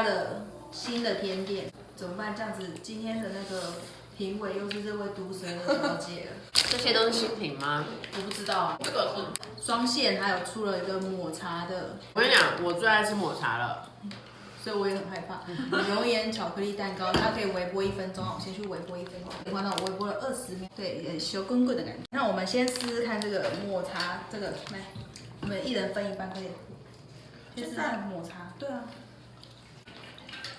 家的新的甜点，怎么办？这样子，今天的那个评委又是这位毒舌的小姐了。这些都是新品吗？我不知道啊，这个是，双线还有出了一个抹茶的，我跟你讲，我最爱吃抹茶了。所以我也很害怕。油盐巧克力蛋糕，它可以微波一分钟，我先去微波一分钟。你看到我微波了二十秒，对，呃小滚滚的感觉。那我们先试试看这个抹茶，这个来，我们一人分一半可以。先试试抹茶，对啊，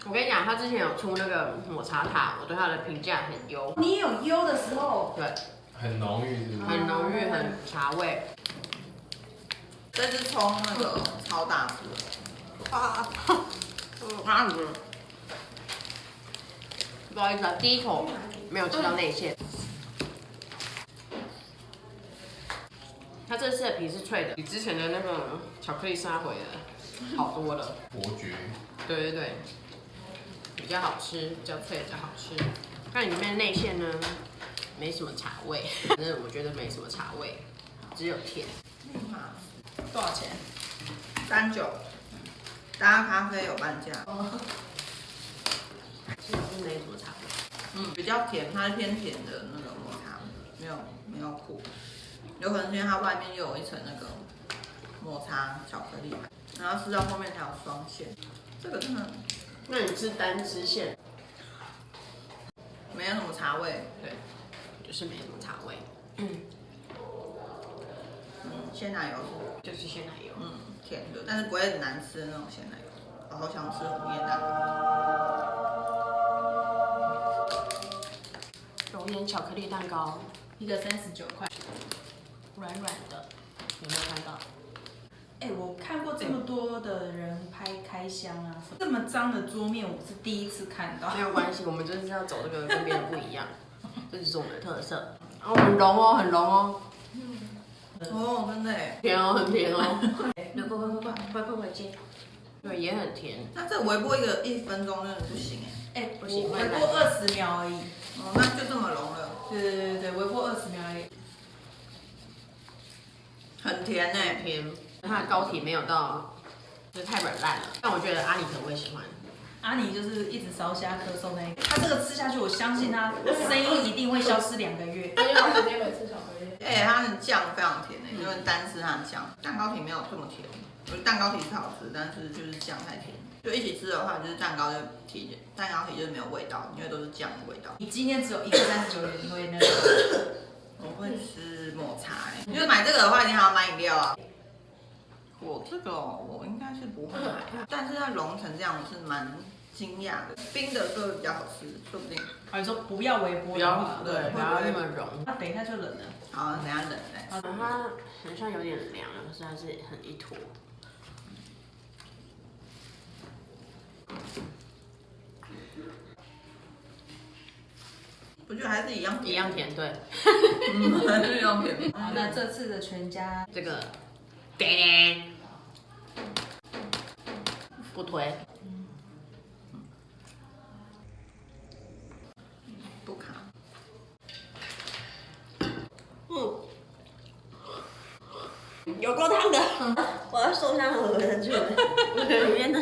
我跟你讲，他之前有出那个抹茶塔，我对他的评价很优，你也有优的时候，对，很浓郁，是不是？很浓郁，很茶味。这是冲那个超大幅，啊，啊，不好意思啊，第一口没有吃到内馅。它这次的皮是脆的，比之前的那个巧克力沙回的好多了。伯爵，对对对，比较好吃，比较脆，比较好吃。看里面内馅呢，没什么茶味，反正我觉得没什么茶味，只有甜。多少钱？三九，搭咖啡有半价，其实没什么茶味。嗯，比较甜，它是偏甜的那个抹茶，没有没有苦，有可能是因为它外面又有一层那个抹茶巧克力，然后吃到后面才有双馅，这个真的那你吃单吃馅，没有什么茶味，对，就是没什么茶味，嗯，鲜奶油是就是鲜奶油。嗯甜的，但是不会很难吃的那种鲜奶油，我好想吃红叶蛋糕。熔岩巧克力蛋糕，一个三十九块。软软的，有没有看到？哎、我看过这么多的人拍开箱啊，这么脏的桌面我是第一次看到。没有关系，我们就是要走这个跟别人不一样，这就是我们的特色。哦，很浓哦，很浓哦。嗯。哦，真的。甜哦，很甜哦。快快快快快快快快接！对，也很甜。那这微波一个一分钟真的不行哎。哎、欸，不行，微波二十秒而已。哦，那就这么浓了。对对对对对，微波二十秒而已。很甜哎，甜。它的膏体没有到，就是太软烂了。但我觉得阿里可能会喜欢。阿尼就是一直烧虾咳嗽那一个，他这个吃下去，我相信他声音一定会消失两个月。因为我直接会吃巧克力。哎，它的酱非常甜哎，因为单吃它的酱，蛋糕体没有这么甜，我觉得蛋糕体是好吃，但是就是酱太甜。就一起吃的话，就是蛋糕就体，蛋糕体就是没有味道，因为都是酱的味道。你今天只有一个三十九元，你会那个？我会吃抹茶哎，就是买这个的话，一定还要买。我这个哦我应该是不会买，但是它融成这样，我是蛮惊讶的。冰的比较好吃，说不定。啊，你说不要微波不要的话，对，不要那么融。那等一下就冷了。好，等下冷来。它好像有点凉了，可是还是很一坨。我觉得还是一样一样甜，对。嗯，还是一样甜。好，那这次的全家这个，叮，不推。不卡。嗯，有够烫的，我要受伤了，我的去了，里面的